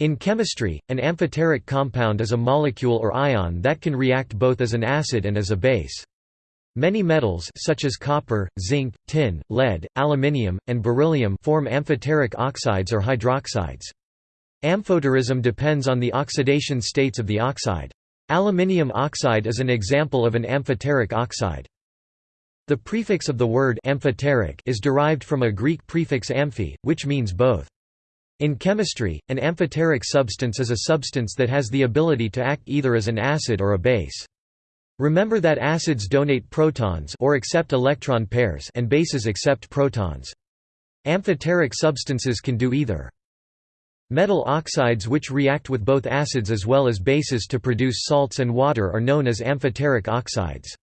In chemistry, an amphoteric compound is a molecule or ion that can react both as an acid and as a base. Many metals such as copper, zinc, tin, lead, aluminium, and beryllium form amphoteric oxides or hydroxides. Amphoterism depends on the oxidation states of the oxide. Aluminium oxide is an example of an amphoteric oxide. The prefix of the word amphoteric is derived from a Greek prefix amphi, which means both. In chemistry, an amphoteric substance is a substance that has the ability to act either as an acid or a base. Remember that acids donate protons or accept electron pairs and bases accept protons. Amphoteric substances can do either. Metal oxides which react with both acids as well as bases to produce salts and water are known as amphoteric oxides.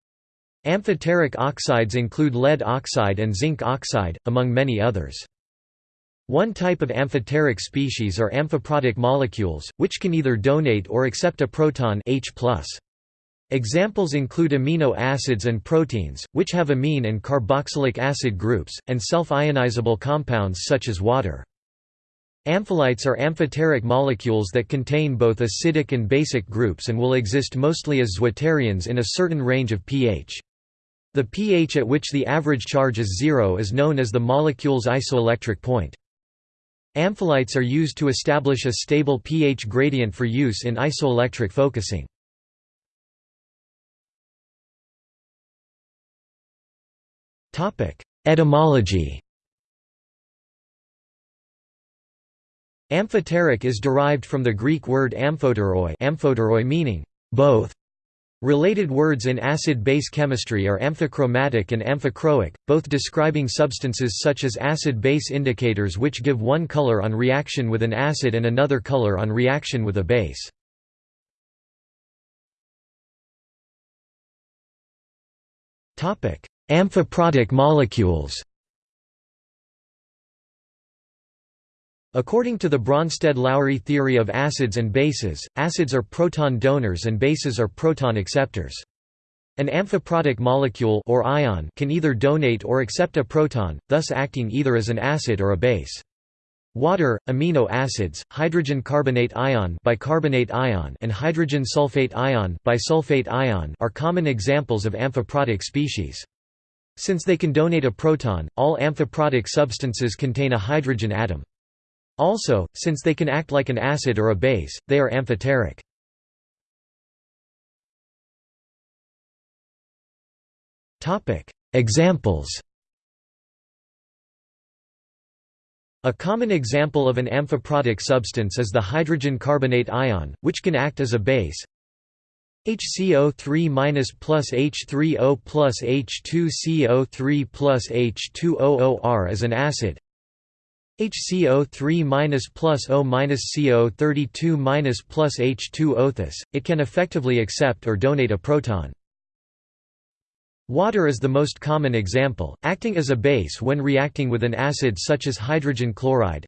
Amphoteric oxides include lead oxide and zinc oxide, among many others. One type of amphoteric species are amphiprotic molecules, which can either donate or accept a proton H+. Examples include amino acids and proteins, which have amine and carboxylic acid groups, and self-ionizable compounds such as water. Ampholytes are amphoteric molecules that contain both acidic and basic groups and will exist mostly as zwitterions in a certain range of pH. The pH at which the average charge is zero is known as the molecule's isoelectric point. Ampholytes are used to establish a stable pH gradient for use in isoelectric focusing. Etymology Amphoteric is derived from the Greek word amphoteroi, amphoteroi meaning both Related words in acid-base chemistry are amphichromatic and amphichroic, both describing substances such as acid-base indicators which give one color on reaction with an acid and another color on reaction with a base. Amphiprotic molecules According to the Bronsted-Lowry theory of acids and bases, acids are proton donors and bases are proton acceptors. An amphiprotic molecule or ion can either donate or accept a proton, thus acting either as an acid or a base. Water, amino acids, hydrogen carbonate ion, bicarbonate ion and hydrogen sulfate ion, bisulfate ion are common examples of amphiprotic species. Since they can donate a proton, all amphiprotic substances contain a hydrogen atom. Also, since they can act like an acid or a base, they are amphoteric. Examples A common example of an amphiprotic substance is the hydrogen carbonate ion, which can act as a base. HCO3 plus H3O plus H2CO3 plus H2OOR is an acid. HCO3 plus O CO32 plus H2O. Thus, it can effectively accept or donate a proton. Water is the most common example, acting as a base when reacting with an acid such as hydrogen chloride.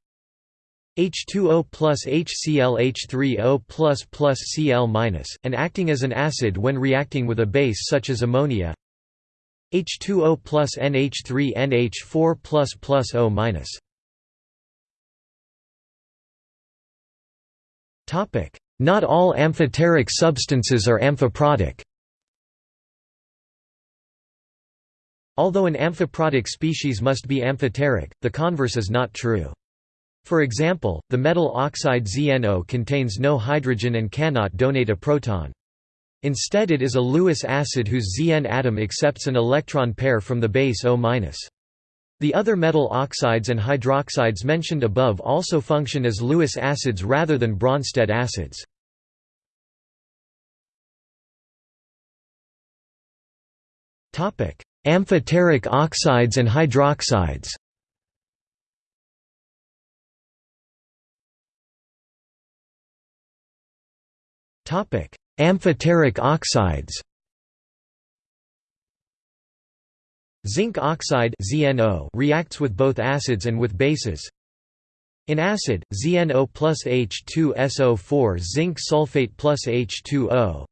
H2O plus HCl H3O plus plus Cl minus, and acting as an acid when reacting with a base such as ammonia. H2O plus NH3 NH4 plus plus O minus. Not all amphoteric substances are amphiprotic. Although an amphiprotic species must be amphoteric, the converse is not true. For example, the metal oxide ZNO contains no hydrogen and cannot donate a proton. Instead it is a Lewis acid whose Zn atom accepts an electron pair from the base O-. The other metal oxides and hydroxides mentioned above also function as Lewis acids rather than Bronsted acids. Amphoteric oxides and hydroxides Amphoteric oxides Zinc oxide ZNO reacts with both acids and with bases. In acid, ZNO plus H2SO4 zinc sulfate plus H2O.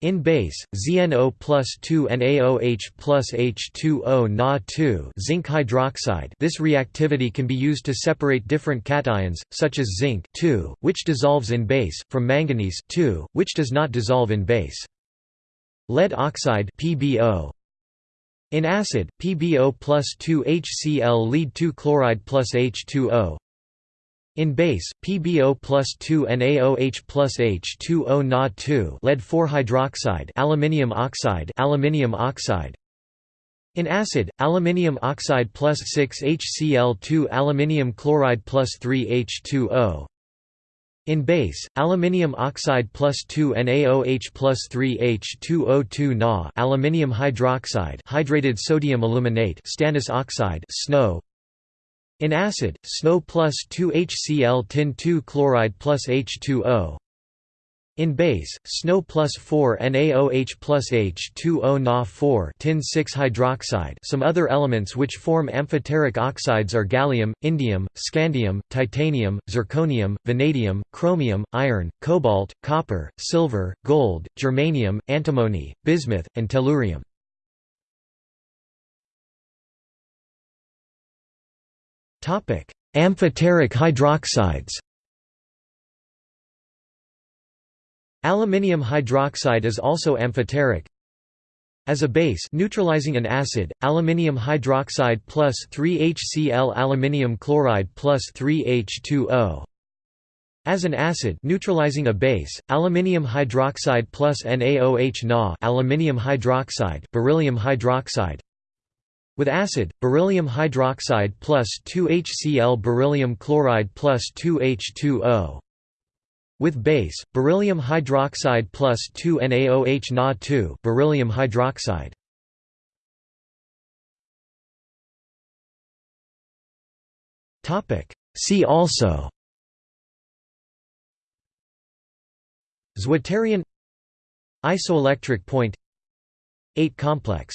In base, ZNO plus 2 NaOH plus H2O Na 2 zinc hydroxide this reactivity can be used to separate different cations, such as zinc which dissolves in base, from manganese which does not dissolve in base. Lead oxide PbO. In acid, PbO plus 2 HCl lead 2 chloride plus H2O in base, PbO plus 2 NaOH plus H2O Na2 lead 4 hydroxide aluminium oxide aluminium oxide. In acid, aluminium oxide plus 6 HCl2 aluminium chloride plus 3 H2O in base, aluminium oxide plus 2 NaOH plus 3 H2O2 Na aluminium hydroxide hydrated sodium aluminate stannous oxide snow. in acid, SNO plus 2HCl tin 2 chloride plus H2O. In base, SNO plus 4 NaOH plus H2O Na4 tin 6 hydroxide some other elements which form amphoteric oxides are gallium, indium, scandium, titanium, zirconium, vanadium, chromium, iron, cobalt, copper, silver, gold, germanium, antimony, bismuth, and tellurium. Amphoteric hydroxides. Aluminium hydroxide is also amphoteric. As a base neutralizing an acid, aluminium hydroxide plus 3HCl aluminium chloride plus 3H2O. As an acid neutralizing a base, aluminium hydroxide plus NaOH Na aluminium hydroxide beryllium hydroxide with acid, beryllium hydroxide plus 2HCl beryllium chloride plus 2H2O. With base, beryllium hydroxide plus 2NaOH Na2 beryllium hydroxide. See also Zwitterion Isoelectric point Ate complex